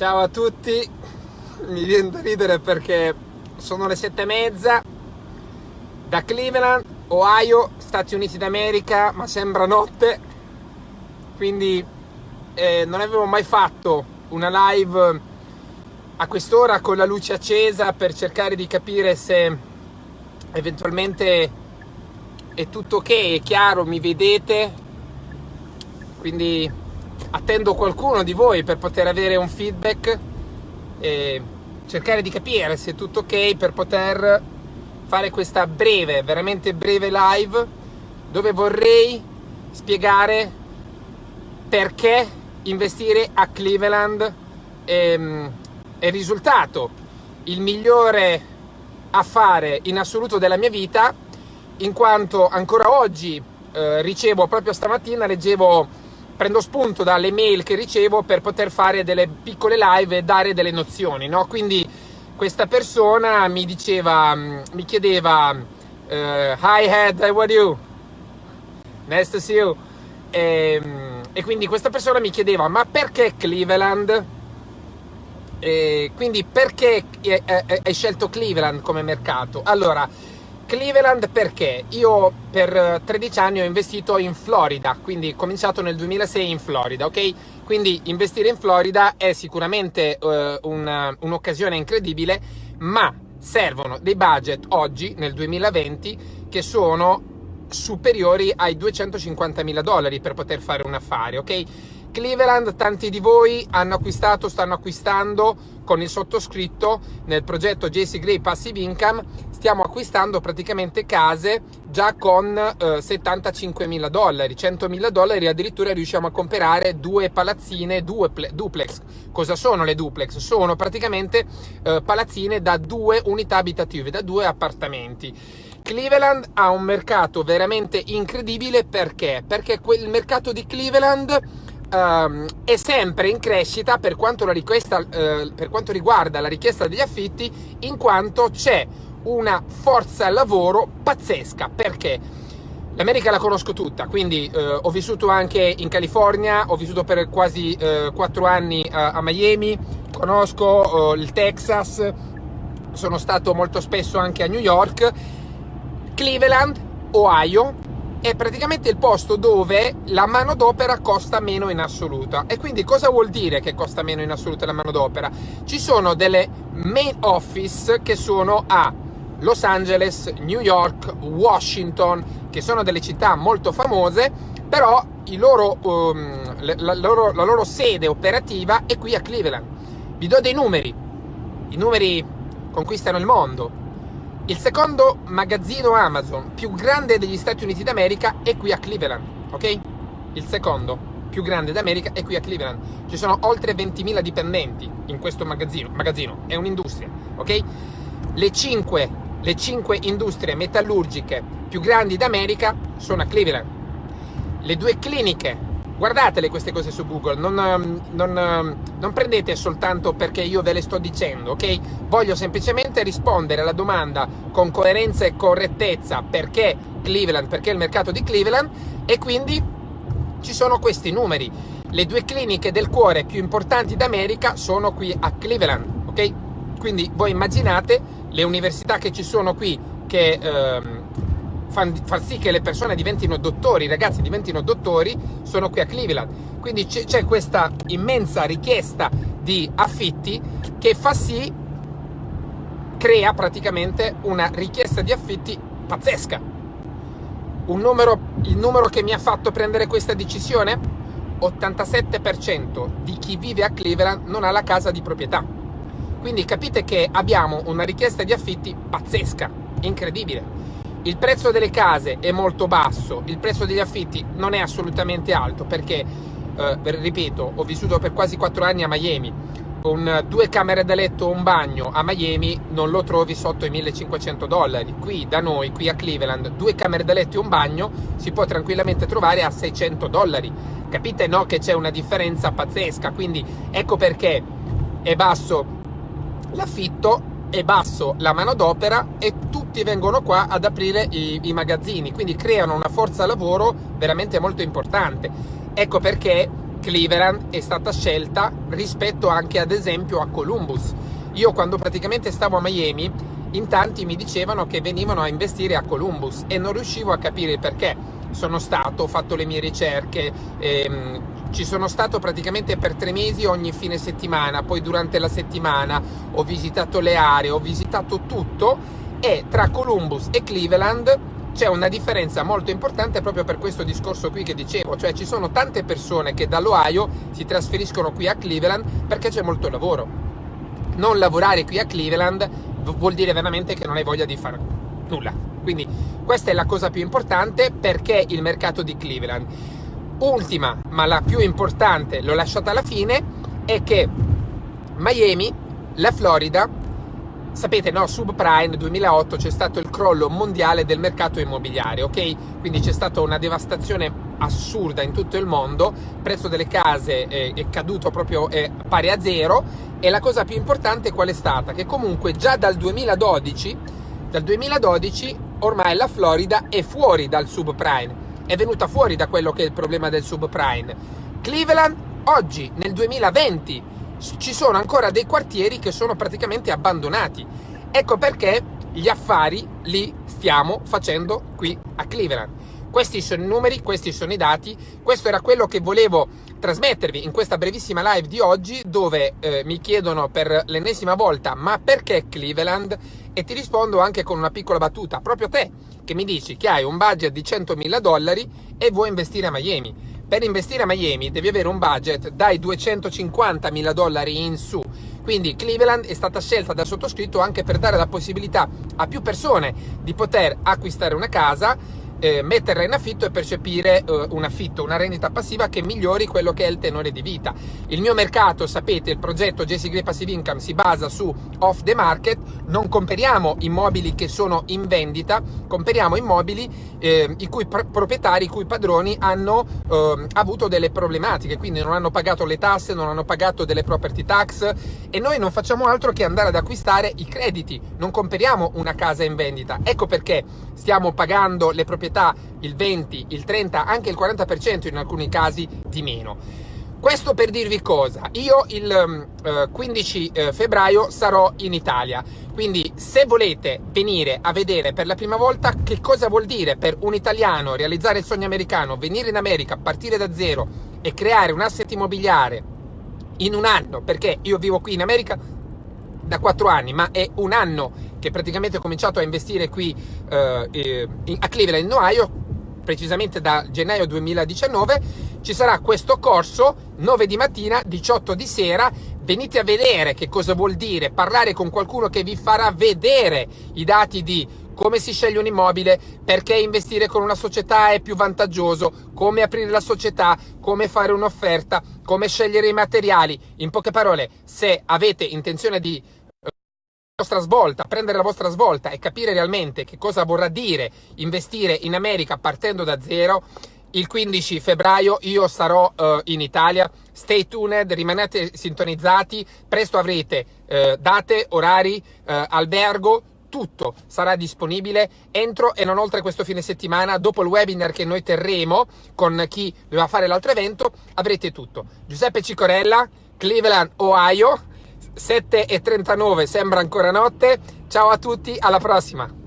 Ciao a tutti, mi viene da ridere perché sono le sette e mezza. Da Cleveland, Ohio, Stati Uniti d'America, ma sembra notte, quindi eh, non avevo mai fatto una live a quest'ora con la luce accesa per cercare di capire se eventualmente è tutto ok, è chiaro, mi vedete, quindi attendo qualcuno di voi per poter avere un feedback e cercare di capire se è tutto ok per poter fare questa breve, veramente breve live dove vorrei spiegare perché investire a Cleveland è, è il risultato, il migliore affare in assoluto della mia vita in quanto ancora oggi eh, ricevo proprio stamattina leggevo prendo spunto dalle mail che ricevo per poter fare delle piccole live e dare delle nozioni, no? Quindi questa persona mi diceva, mm, mi chiedeva, uh, hi Head, how are you? Nice to see you. E, mm, e, quindi questa persona mi chiedeva, ma perché Cleveland? E quindi perché hai scelto Cleveland come mercato? Allora, Cleveland perché? Io per 13 eh, anni ho investito in Florida, quindi ho cominciato nel 2006 in Florida, ok? Quindi investire in Florida è sicuramente uh, un'occasione incredibile, ma servono dei budget oggi, nel 2020, che sono superiori ai 250 mila dollari per poter fare un affare, ok? Cleveland, tanti di voi hanno acquistato, stanno acquistando con il sottoscritto nel progetto JC Gray Passive Income, stiamo acquistando praticamente case già con eh, 75 mila dollari, 100 mila dollari, addirittura riusciamo a comprare due palazzine, due duplex. Cosa sono le duplex? Sono praticamente eh, palazzine da due unità abitative, da due appartamenti. Cleveland ha un mercato veramente incredibile perché? Perché quel mercato di Cleveland um, è sempre in crescita per quanto, uh, per quanto riguarda la richiesta degli affitti, in quanto c'è una forza lavoro pazzesca. Perché? L'America la conosco tutta, quindi eh, ho vissuto anche in California, ho vissuto per quasi eh, 4 anni a, a Miami, conosco eh, il Texas, sono stato molto spesso anche a New York, Cleveland, Ohio, è praticamente il posto dove la manodopera costa meno in assoluta. E quindi cosa vuol dire che costa meno in assoluta la manodopera? Ci sono delle main office che sono a Los Angeles, New York, Washington, che sono delle città molto famose, però loro, um, la, loro, la loro sede operativa è qui a Cleveland. Vi do dei numeri. I numeri conquistano il mondo il secondo magazzino Amazon più grande degli Stati Uniti d'America è qui a Cleveland, ok? Il secondo più grande d'America è qui a Cleveland. Ci sono oltre 20.000 dipendenti in questo magazzino, magazzino è un'industria, ok? Le 5, le 5 industrie metallurgiche più grandi d'America sono a Cleveland. Le due cliniche guardatele queste cose su Google, non, ehm, non, ehm, non, prendete soltanto perché io ve le sto dicendo, ok? Voglio semplicemente rispondere alla domanda con coerenza e correttezza perché Cleveland, perché il mercato di Cleveland e quindi ci sono questi numeri. Le due cliniche del cuore più importanti d'America sono qui a Cleveland, ok? Quindi voi immaginate le università che ci sono qui che... Ehm, far sì che le persone diventino dottori, i ragazzi diventino dottori, sono qui a Cleveland. Quindi c'è questa immensa richiesta di affitti che fa sì, crea praticamente una richiesta di affitti pazzesca. Numero, il numero che mi ha fatto prendere questa decisione? 87% di chi vive a Cleveland non ha la casa di proprietà. Quindi capite che abbiamo una richiesta di affitti pazzesca, incredibile il prezzo delle case è molto basso, il prezzo degli affitti non è assolutamente alto perché, eh, ripeto, ho vissuto per quasi 4 anni a Miami, con due camere da letto e un bagno a Miami non lo trovi sotto i 1500 dollari. Qui da noi, qui a Cleveland, due camere da letto e un bagno si può tranquillamente trovare a 600 dollari. Capite no che c'è una differenza pazzesca, quindi ecco perché è basso l'affitto è basso la manodopera e tutti vengono qua ad aprire i, i, magazzini, quindi creano una forza lavoro veramente molto importante. Ecco perché Cleveland è stata scelta rispetto anche ad esempio a Columbus. Io quando praticamente stavo a Miami, in tanti mi dicevano che venivano a investire a Columbus e non riuscivo a capire perché. Sono stato, ho fatto le mie ricerche, ehm, ci sono stato praticamente per tre mesi ogni fine settimana, poi durante la settimana ho visitato le aree, ho visitato tutto e tra Columbus e Cleveland c'è una differenza molto importante proprio per questo discorso qui che dicevo, cioè ci sono tante persone che dall'Ohio si trasferiscono qui a Cleveland perché c'è molto lavoro. Non lavorare qui a Cleveland vuol dire veramente che non hai voglia di fare nulla. Quindi questa è la cosa più importante perché il mercato di Cleveland. Ultima, ma la più importante, l'ho lasciata alla fine, è che Miami, la Florida, Sapete, no, subprime 2008 c'è stato il crollo mondiale del mercato immobiliare, ok? Quindi c'è stata una devastazione assurda in tutto il mondo, il prezzo delle case è, è caduto proprio è pari a zero e la cosa più importante qual è stata? Che comunque già dal 2012, dal 2012 ormai la Florida è fuori dal subprime, è venuta fuori da quello che è il problema del subprime. Cleveland oggi, nel 2020, ci sono ancora dei quartieri che sono praticamente abbandonati. Ecco perché gli affari li stiamo facendo qui a Cleveland. Questi sono i numeri, questi sono i dati, questo era quello che volevo trasmettervi in questa brevissima live di oggi dove eh, mi chiedono per l'ennesima volta ma perché Cleveland? E ti rispondo anche con una piccola battuta, proprio te che mi dici che hai un budget di 100.000 dollari e vuoi investire a Miami per investire a Miami devi avere un budget dai 250 mila dollari in su. Quindi Cleveland è stata scelta dal sottoscritto anche per dare la possibilità a più persone di poter acquistare una casa eh, metterla in affitto e percepire eh, un affitto, una rendita passiva che migliori quello che è il tenore di vita. Il mio mercato, sapete, il progetto JC Gray Passive Income si basa su off the market, non comperiamo immobili che sono in vendita, comperiamo immobili eh, i cui pr- proprietari, i cui padroni hanno ehm, avuto delle problematiche, quindi non hanno pagato le tasse, non hanno pagato delle property tax e noi non facciamo altro che andare ad acquistare i crediti, non comperiamo una casa in vendita. Ecco perché stiamo pagando le proprietà proprietà il 20, il 30, anche il 40% in alcuni casi di meno. Questo per dirvi cosa, io il eh, 15 eh, febbraio sarò in Italia, quindi se volete venire a vedere per la prima volta che cosa vuol dire per un italiano realizzare il sogno americano, venire in America, partire da zero e creare un asset immobiliare in un anno, perché io vivo qui in America da quattro anni, ma è un anno che praticamente ho cominciato a investire qui eh, a Cleveland, in Ohio, precisamente da gennaio 2019, ci sarà questo corso 9 di mattina, 18 di sera, venite a vedere che cosa vuol dire parlare con qualcuno che vi farà vedere i dati di come si sceglie un immobile, perché investire con una società è più vantaggioso, come aprire la società, come fare un'offerta, come scegliere i materiali. In poche parole, se avete intenzione di vostra svolta, prendere la vostra svolta e capire realmente che cosa vorrà dire investire in America partendo da zero, il 15 febbraio io sarò uh, in Italia. Stay tuned, rimanete sintonizzati, presto avrete uh, date, orari, uh, albergo, tutto sarà disponibile entro e non oltre questo fine settimana, dopo il webinar che noi terremo con chi doveva fare l'altro evento, avrete tutto. Giuseppe Cicorella, Cleveland, Ohio 7.39 sembra ancora notte. Ciao a tutti, alla prossima!